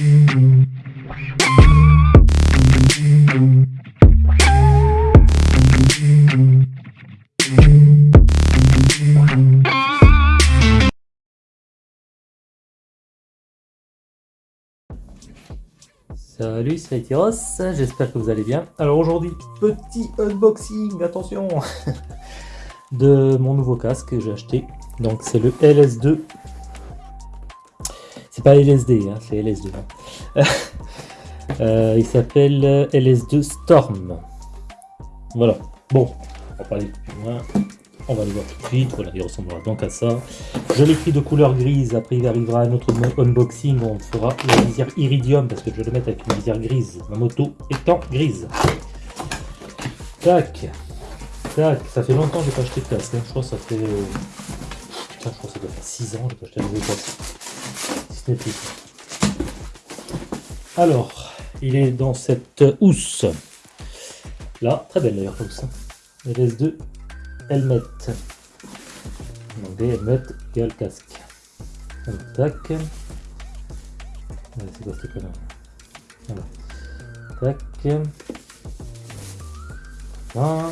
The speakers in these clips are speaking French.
Salut, c'est Etiros, j'espère que vous allez bien. Alors aujourd'hui, petit unboxing, attention, de mon nouveau casque que j'ai acheté. Donc c'est le LS2. Pas LSD, hein, c'est LS2. Hein. Euh, il s'appelle LS2 Storm. Voilà, bon, on va pas aller plus loin. On va le voir tout de suite. Voilà, il ressemblera donc à ça. Je l'ai pris de couleur grise. Après, il arrivera un autre unboxing. On fera la visière iridium parce que je vais le mettre avec une visière grise. Ma moto étant grise. Tac. Tac. Ça fait longtemps que j'ai pas acheté de casque. Hein. Je crois que ça fait. Euh, je crois que ça doit faire 6 ans que j'ai pas acheté un nouveau casque. Alors, il est dans cette housse. Là, très belle d'ailleurs, housse. LS2 helmet. Donc des helmets égale casque. Tac. Tac. Voilà.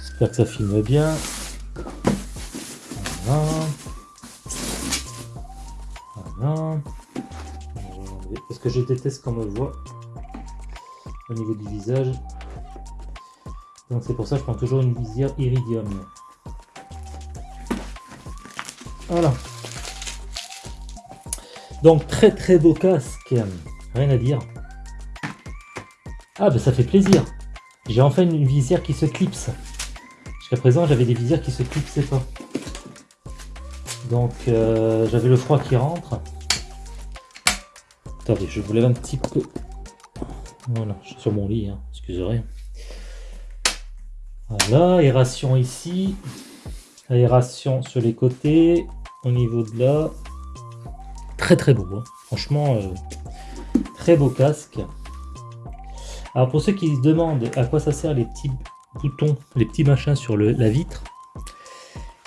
J'espère que ça filme bien. Voilà. Parce que je déteste qu'on me voit au niveau du visage. Donc c'est pour ça que je prends toujours une visière iridium. Voilà. Donc très très beau casque. Rien à dire. Ah ben ça fait plaisir. J'ai enfin une visière qui se clipse. Jusqu'à présent j'avais des visières qui se clipsaient pas. Donc euh, j'avais le froid qui rentre. Attendez, je vous lève un petit peu. Voilà, je suis sur mon lit, hein. excusez voilà, aération ici, aération sur les côtés, au niveau de là. Très très beau, hein. franchement, euh, très beau casque. Alors pour ceux qui se demandent à quoi ça sert les petits boutons, les petits machins sur la vitre,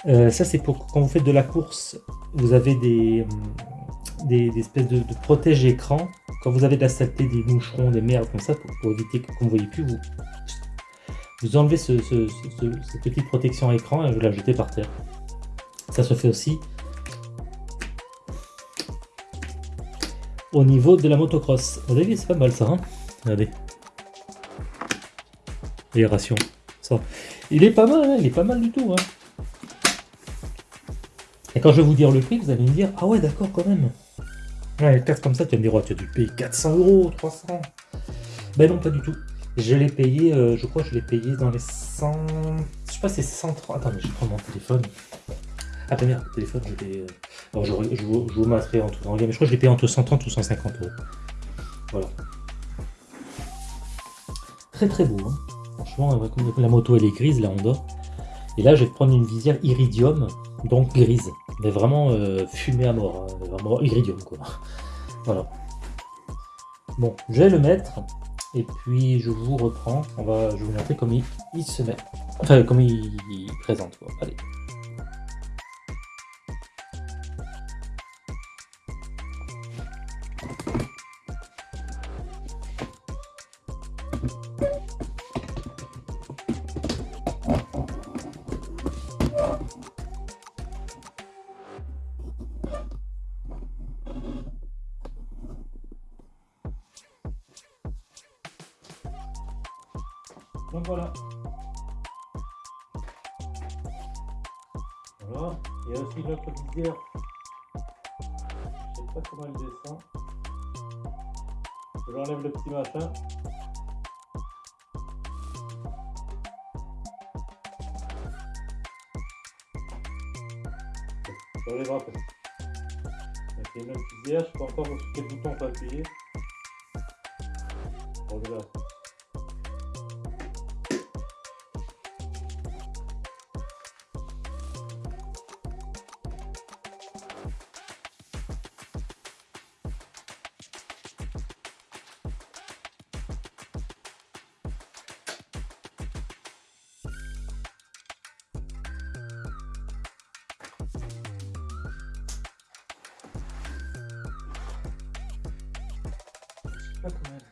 euh, ça c'est pour quand vous faites de la course, vous avez des, des, espèces de, de protège écran. Quand vous avez de la saleté, des moucherons, des merdes comme ça, pour, éviter qu'on ne voyez plus, vous vous enlevez ce, cette petite protection à écran et vous la jetez par terre. Ça se fait aussi au niveau de la motocross. Vous avez c'est pas mal ça, hein Regardez. Aération. Ça. Il est pas mal, hein il est pas mal du tout. Hein et quand je vais vous dire le prix, vous allez me dire, ah ouais, d'accord, quand même. Ouais, les comme ça, tu vas me dire, oh, tu as dû payer 400 euros, 300. Ben non, pas du tout. Je l'ai payé, euh, je crois que je l'ai payé dans les 100... Je sais pas c'est 103... Attendez, je prends mon téléphone. Ah bah merde, le téléphone, je l'ai... Alors je, je, vous, mettrai en tout en mais je crois que je l'ai payé entre 130 ou 150 euros. Voilà. Très très beau, hein. Franchement, la moto elle est grise, la Honda. Et là, je vais prendre une visière iridium, donc grise. Mais vraiment euh, fumée à mort, hein. vraiment iridium quoi. Voilà. Bon, je vais le mettre. Et puis je vous reprends, on va, je vous montrer comment il, se met, enfin comment il, présente. Allez. Voilà. Voilà. Il y a aussi notre visière. Je sais pas comment il descend. J'enlève le petit machin. J'enlève après. C'est une autre visière. Je peux encore sur quel bouton on peut appuyer. Regarde. Pas elle.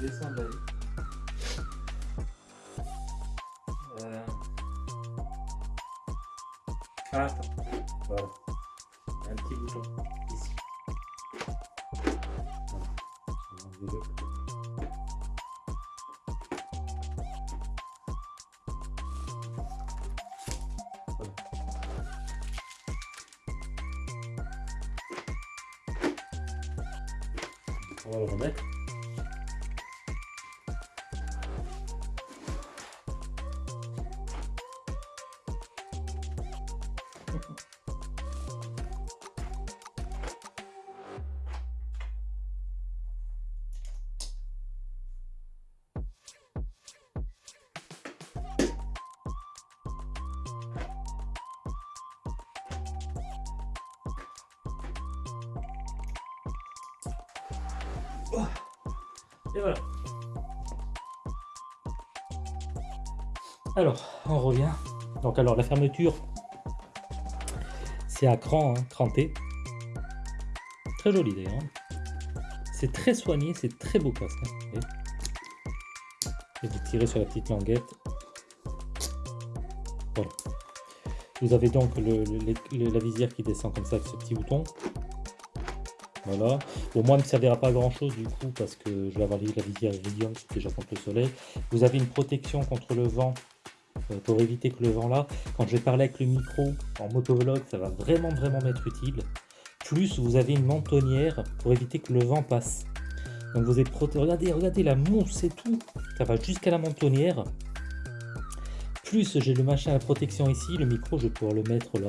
Descendre. Ah, attends. Voilà. Un petit bouton ici. On va le Alors, on revient. Donc alors la fermeture, c'est à cran, hein, cranté. Très joli d'ailleurs. hein. C'est très soigné, c'est très beau casque. hein. Et vous tirez sur la petite languette. Vous avez donc la visière qui descend comme ça avec ce petit bouton. Voilà. Bon, moi, il ne me servira pas à grand chose du coup parce que je vais avoir la visière Iridium déjà contre le soleil. Vous avez une protection contre le vent euh, pour éviter que le vent là, quand je vais parler avec le micro en motovlog, ça va vraiment vraiment m'être utile. Plus vous avez une mentonnière pour éviter que le vent passe. Donc vous êtes protégé. Regardez, regardez la mousse et tout. Ça va jusqu'à la mentonnière. Plus j'ai le machin à protection ici, le micro je vais pouvoir le mettre là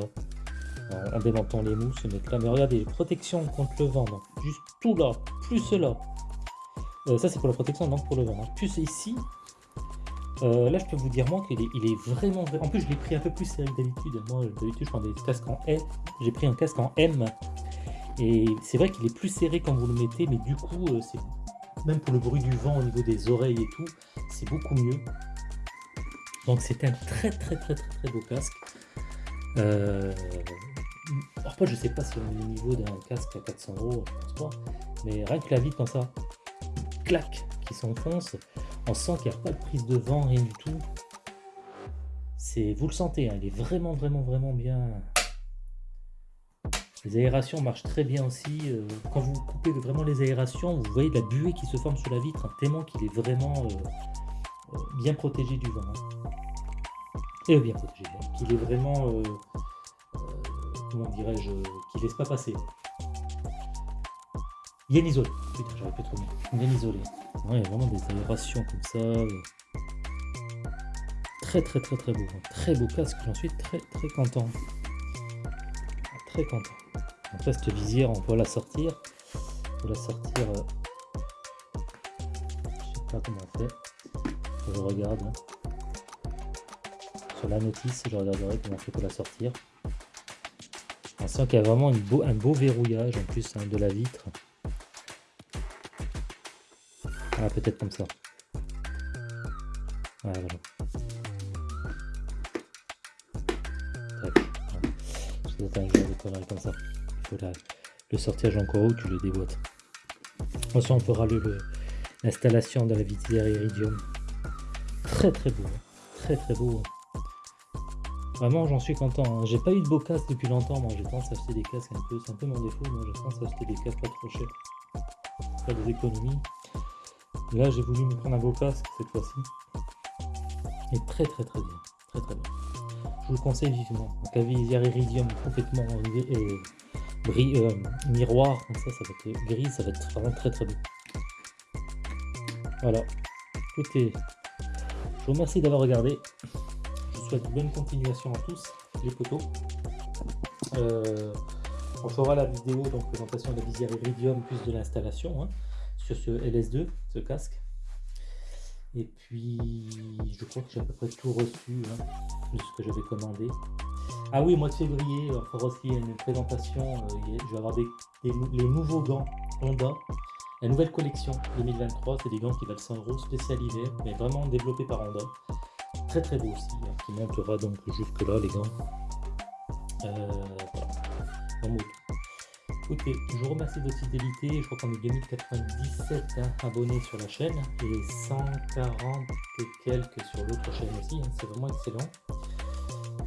en, démontant les mousses, là. Mais regardez, protection contre le vent, donc juste tout là, plus là. Euh, ça c'est pour la protection, non pour le vent. Plus ici, euh, là je peux vous dire moi qu'il est, il est vraiment. En plus je l'ai pris un peu plus serré d'habitude. Moi d'habitude je prends des casques en S, j'ai pris un casque en M. Et c'est vrai qu'il est plus serré quand vous le mettez, mais du coup, euh, c'est même pour le bruit du vent au niveau des oreilles et tout, c'est beaucoup mieux. Donc c'est un très très très très très beau casque. Après, je sais pas si on est au niveau d'un casque à 400 euros, je pense pas. Mais rien que la vitre comme ça, clac, qui s'enfonce, on sent qu'il n'y a pas de prise de vent, rien du tout. C'est, vous le sentez, hein, il est vraiment, vraiment, vraiment bien. Les aérations marchent très bien aussi. euh, quand vous coupez vraiment les aérations, vous voyez de la buée qui se forme sur la vitre, tellement qu'il est vraiment euh, euh, bien protégé du vent. hein. Et bien protégé, hein, qu'il est vraiment, comment dirais-je, qu'il laisse pas passer. Bien isolé. Putain, j'aurais pu trop bien. Isolé. Ouais, il y a vraiment des aérations comme ça. euh. Très très très très beau. hein. Très beau casque, j'en suis très très content. Très content. Après cette visière, on peut la sortir. On peut la sortir. euh, Je sais pas comment on fait. Je regarde. hein. Sur la notice, je regarderai comment on fait pour la sortir. On sent qu'il y a vraiment une beau, un beau verrouillage en plus hein, de la vitre. Ah, peut-être comme ça. Ouais, voilà. Comme ça. Il faut la- le sortir encore haut, tu le déboîtes. Ensuite, on le- le- l'installation de la visière Iridium. Très très beau. hein. Très très beau. hein. Vraiment, j'en suis content. hein. J'ai pas eu de beau casque depuis longtemps. Moi, tendance à acheter des casques un peu. C'est un peu mon défaut. Moi, tendance à acheter des casques pas trop chers. Faire des économies. Là, j'ai voulu me prendre un beau casque cette fois-ci. Et très très très bien. Très très bien. Je vous le conseille vivement. Donc, la visière Iridium complètement euh, euh, euh, miroir, comme ça, ça va être gris, ça va être vraiment très très beau. Voilà. Écoutez, je vous remercie d'avoir regardé. Bonne continuation à tous, les potos. Euh, on fera la vidéo, donc présentation de la visière Iridium plus de l'installation hein, sur ce LS2, ce casque. Et puis, je crois que j'ai à peu près tout reçu hein, de ce que j'avais commandé. Ah oui, mois de février, on fera aussi une présentation. euh, je vais avoir des, les nouveaux gants Honda. La nouvelle collection 2023, c'est des gants qui valent 100 euros, spécial hiver, mais vraiment développés par Honda. Très très beau aussi, hein, qui montera donc jusque là les gants. Euh, voilà. Écoutez, je vous remercie de votre fidélité. Je crois qu'on est 2097 hein, abonnés sur la chaîne et 140 et quelques sur l'autre chaîne aussi. hein. C'est vraiment excellent.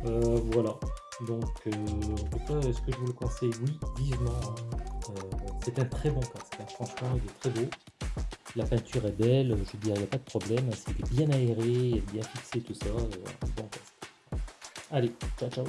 Euh, voilà. Donc, euh, en tout cas, est-ce que je vous le conseille? Oui, vivement. Euh, c'est un très bon casque. Franchement, il est très beau. La peinture est belle. Je dire, il n'y a pas de problème. C'est bien aéré, bien fixé, tout ça. euh. Allez, ciao, ciao.